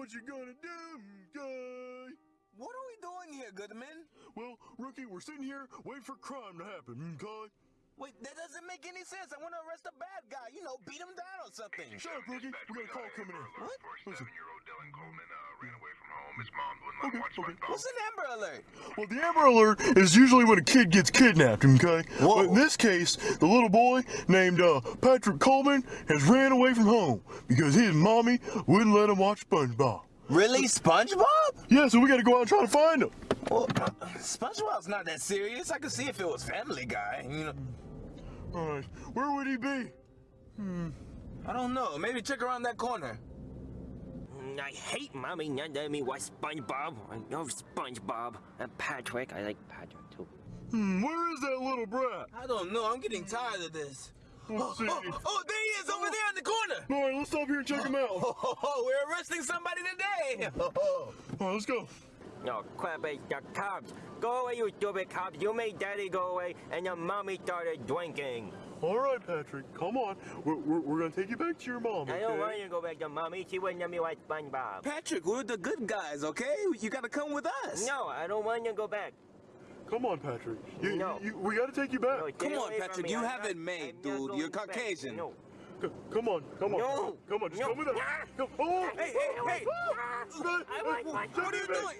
What you gonna do, guy? What are we doing here, Goodman? Well, Rookie, we're sitting here waiting for crime to happen, okay? Wait, that doesn't make any sense. I want to arrest a bad guy. You know, beat him down or something. Shut up, Rookie. We got a call coming in. What? Listen. Seven-year-old Dylan Coleman uh, ran away from home. His mom wouldn't let him watch okay. What's an Amber Alert? Well, the Amber Alert is usually when a kid gets kidnapped, okay? Whoa. But in this case, the little boy named uh, Patrick Coleman has ran away from home because his mommy wouldn't let him watch SpongeBob. Really, SpongeBob? Yeah, so we got to go out and try to find him. Well, uh, SpongeBob's not that serious. I could see if it was Family Guy. You know, All right, where would he be? Hmm. I don't know. Maybe check around that corner. I hate mommy not letting me watch SpongeBob. I love SpongeBob. And Patrick, I like Patrick too. Hmm, where is that little brat? I don't know. I'm getting tired of this. Let's see. Oh, oh, there he is over there in the corner. All right, let's stop here and check him out. All Oh, we're arresting somebody today. right, let's go. No, Crabbage, the cops. Go away, you stupid cops. You made daddy go away, and your mommy started drinking. All right, Patrick, come on. We're, we're, we're gonna take you back to your mom, okay? I don't want you to go back to mommy. She wouldn't let me watch SpongeBob. Patrick, we're the good guys, okay? You gotta come with us. No, I don't want you to go back. Come on, Patrick. You, No. you, you, we gotta take you back. No, Come on, Patrick, you I'm haven't not- made, I'm dude. You're back. Caucasian. No. Come on, come on. No. Come on, just No. come with us. Ah. Come, oh, Hey, hey, hey. oh, I like What are you doing?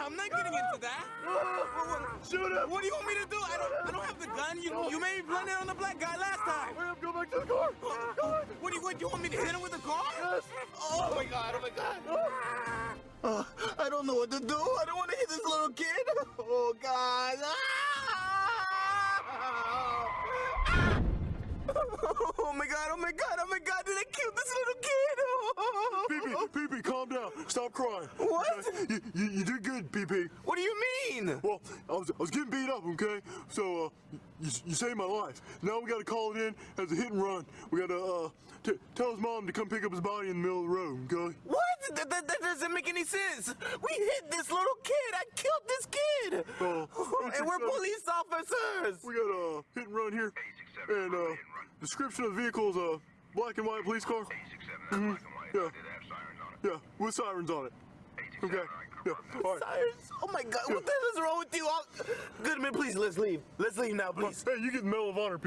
I'm not getting into that. Ah. Shoot him. What do you want me to do? I don't, I don't have the gun. You, you made me blend in on the black guy last time. Hurry up, go back to the car. Come on. What do you, what, you want me to hit him with the car? Yes. Oh my god, oh my god. Uh, I don't know what to do. I don't want to hit this little kid. Oh god. Ah! Oh my god, oh my god, oh my god, did I kill this little kid? Pee-pee, Pee-pee, calm down. Stop crying. What? Okay? You, you, you did good, Pee-pee. What do you mean? Well, I was, I was getting beat up, okay? So, uh, you, you saved my life. Now we gotta call it in as a hit and run. We gotta, uh, t- tell his mom to come pick up his body in the middle of the road, okay? What? That, that, that doesn't make any sense. We hit this little kid. I killed this kid. Uh, and we're police officers. We got a hit and run here. And, uh, description of the vehicle is a black and white police car. Mm-hmm. Yeah. Yeah, with sirens on it. Okay. Yeah. All right. Sirens. Oh my god, what the hell is wrong with you? I'll... Goodman, please, let's leave. Let's leave now, please. Hey, you get the Medal of Honor.